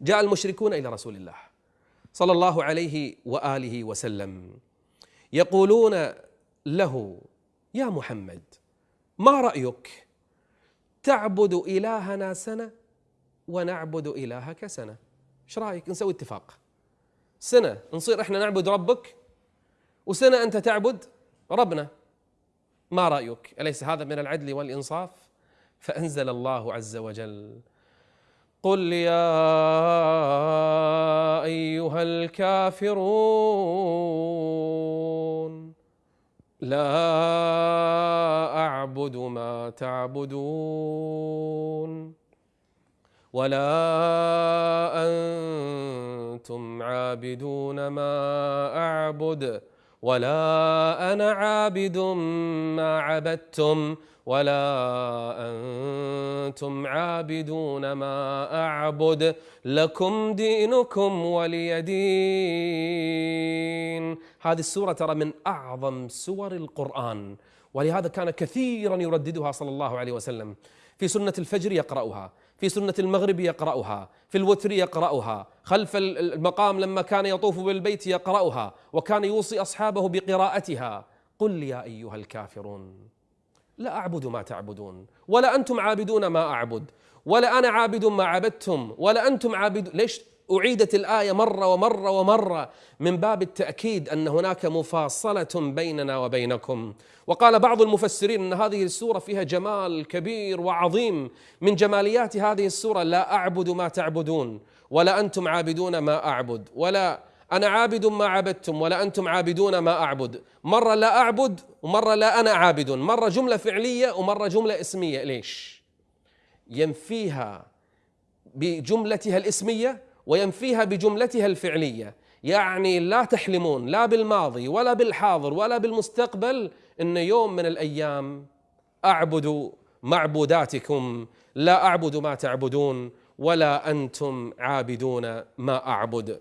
جاء المشركون إلى رسول الله صلى الله عليه وآله وسلم يقولون له يا محمد ما رأيك؟ تعبد إلهنا سنة ونعبد إلهك سنة. إيش رأيك؟ نسوي اتفاق. سنة نصير إحنا نعبد ربك وسنة أنت تعبد ربنا. ما رأيك؟ أليس هذا من العدل والإنصاف؟ فأنزل الله عز وجل قل يا أيها الكافرون لا أعبد ما تعبدون ولا أنتم عابدون ما أعبد ولا أنا عابد ما عبدتم ولا أنتم عابدون ما أعبد لكم دينكم ولي دين. هذه السورة ترى من أعظم سور القرآن ولهذا كان كثيرا يرددها صلى الله عليه وسلم. في سنة الفجر يقرأها في سنة المغرب يقرأها في الوتر يقرأها خلف المقام لما كان يطوف بالبيت يقرأها وكان يوصي أصحابه بقراءتها. قل يا أيها الكافرون. لا أعبد ما تعبدون ولا أنتم عابدون ما أعبد ولا أنا عابد ما عبدتم ولا أنتم عابد ليش أعيدت الآية مرة ومرة ومرة من باب التأكيد أن هناك مفاصلة بيننا وبينكم؟ وقال بعض المفسرين أن هذه السورة فيها جمال كبير وعظيم من جماليات هذه السورة لا أعبد ما تعبدون ولا أنتم عابدون ما أعبد ولا أنا عابد ما عبدتم ولا أنتم عابدون ما أعبد. مرة لا أعبد ومرة لا أنا عابد. مرة جملة فعلية ومرة جملة اسمية. ليش؟ ينفيها بجملتها الاسمية وينفيها بجملتها الفعلية. يعني لا تحلمون لا بالماضي ولا بالحاضر ولا بالمستقبل إن يوم من الأيام أعبد معبوداتكم. لا أعبد ما تعبدون ولا أنتم عابدون ما أعبد.